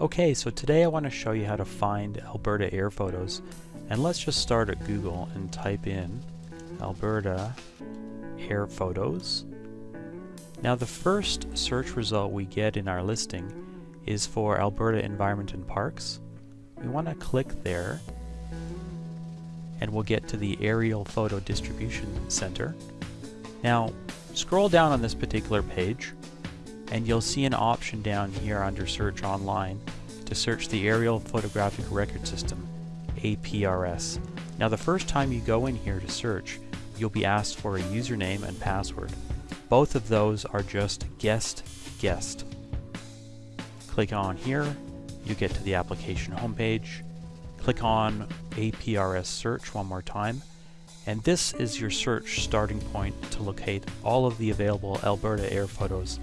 Okay, so today I want to show you how to find Alberta air photos. And let's just start at Google and type in Alberta air photos. Now the first search result we get in our listing is for Alberta Environment and Parks. We want to click there and we'll get to the Aerial Photo Distribution Center. Now scroll down on this particular page and you'll see an option down here under search online to search the Aerial Photographic Record System, APRS. Now the first time you go in here to search, you'll be asked for a username and password. Both of those are just guest guest. Click on here, you get to the application homepage, click on APRS search one more time, and this is your search starting point to locate all of the available Alberta air photos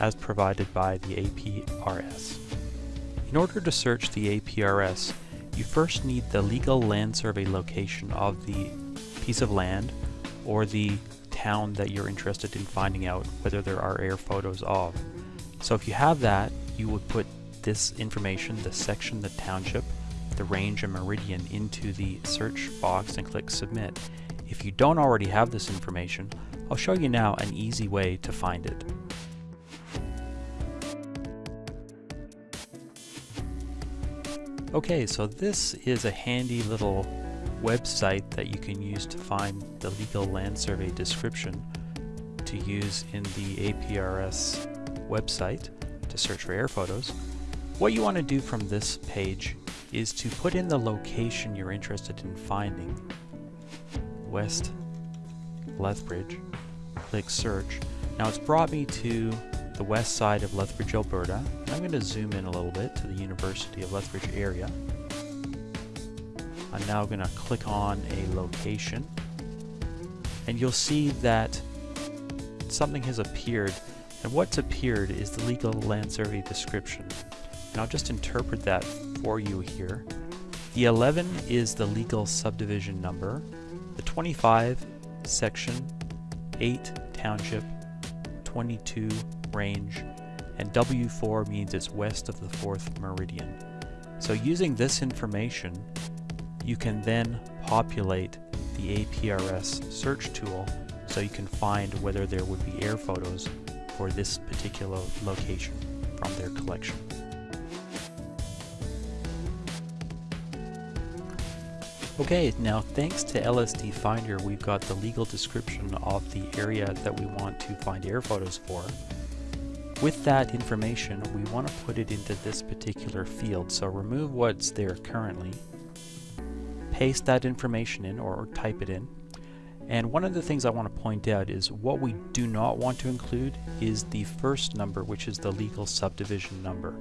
as provided by the APRS. In order to search the APRS, you first need the legal land survey location of the piece of land or the town that you're interested in finding out whether there are air photos of. So if you have that, you would put this information, the section, the township, the range and meridian into the search box and click submit. If you don't already have this information, I'll show you now an easy way to find it. Okay, so this is a handy little website that you can use to find the legal land survey description to use in the APRS website to search for air photos. What you want to do from this page is to put in the location you're interested in finding. West Lethbridge. Click search. Now it's brought me to the west side of Lethbridge, Alberta. I'm going to zoom in a little bit to the University of Lethbridge area. I'm now going to click on a location and you'll see that something has appeared and what's appeared is the legal land survey description. And I'll just interpret that for you here. The 11 is the legal subdivision number, the 25 section, 8 township, 22 range, and W4 means it's west of the 4th meridian. So using this information, you can then populate the APRS search tool so you can find whether there would be air photos for this particular location from their collection. Okay, now thanks to LSD Finder, we've got the legal description of the area that we want to find air photos for. With that information, we want to put it into this particular field. So remove what's there currently, paste that information in or, type it in. And one of the things I want to point out is what we do not want to include is the first number, which is the legal subdivision number.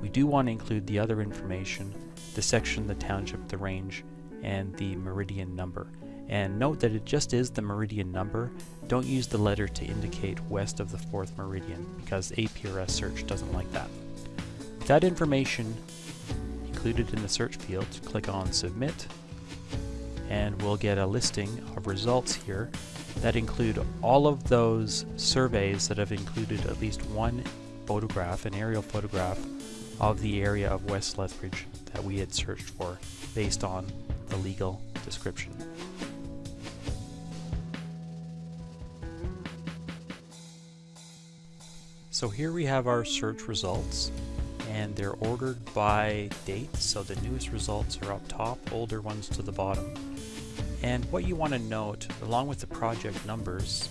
We do want to include the other information, the section, the township, the range, and the meridian number. And note that it just is the meridian number. Don't use the letter to indicate west of the 4th meridian because APRS search doesn't like that. With that information included in the search field, click on submit and we'll get a listing of results here that include all of those surveys that have included at least one photograph, an aerial photograph of the area of West Lethbridge that we had searched for based on the legal description. So here we have our search results and they're ordered by date so the newest results are up top, older ones to the bottom. And what you want to note along with the project numbers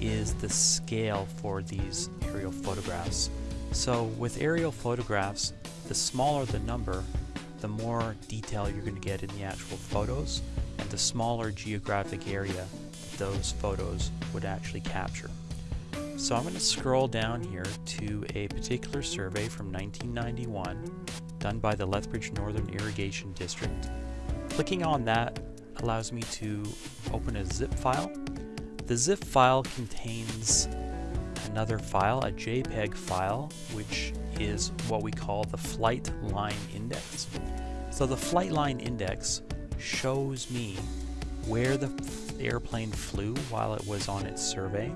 is the scale for these aerial photographs. So with aerial photographs, the smaller the number, the more detail you're going to get in the actual photos and the smaller geographic area those photos would actually capture. So I'm going to scroll down here to a particular survey from 1991 done by the Lethbridge Northern Irrigation District. Clicking on that allows me to open a zip file. The zip file contains another file, a JPEG file, which is what we call the flight line index. So the flight line index shows me where the airplane flew while it was on its survey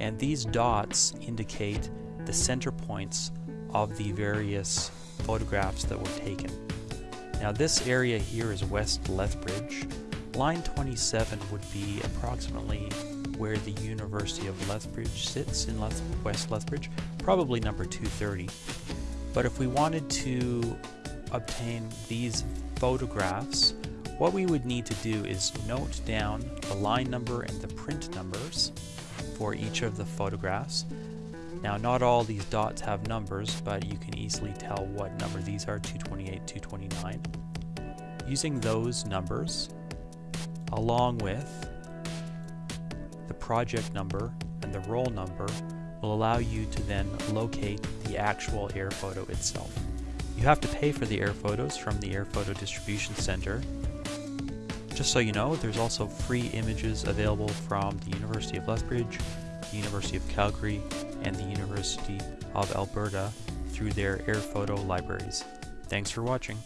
and these dots indicate the center points of the various photographs that were taken. Now this area here is West Lethbridge. Line 27 would be approximately where the University of Lethbridge sits in Leth West Lethbridge, probably number 230. But if we wanted to obtain these photographs, what we would need to do is note down the line number and the print numbers for each of the photographs. Now not all these dots have numbers, but you can easily tell what number these are, 228, 229. Using those numbers, along with the project number and the roll number, will allow you to then locate the actual air photo itself. You have to pay for the air photos from the Air Photo Distribution Center. Just so you know, there's also free images available from the University of Lethbridge, the University of Calgary, and the University of Alberta through their air photo libraries. Thanks for watching.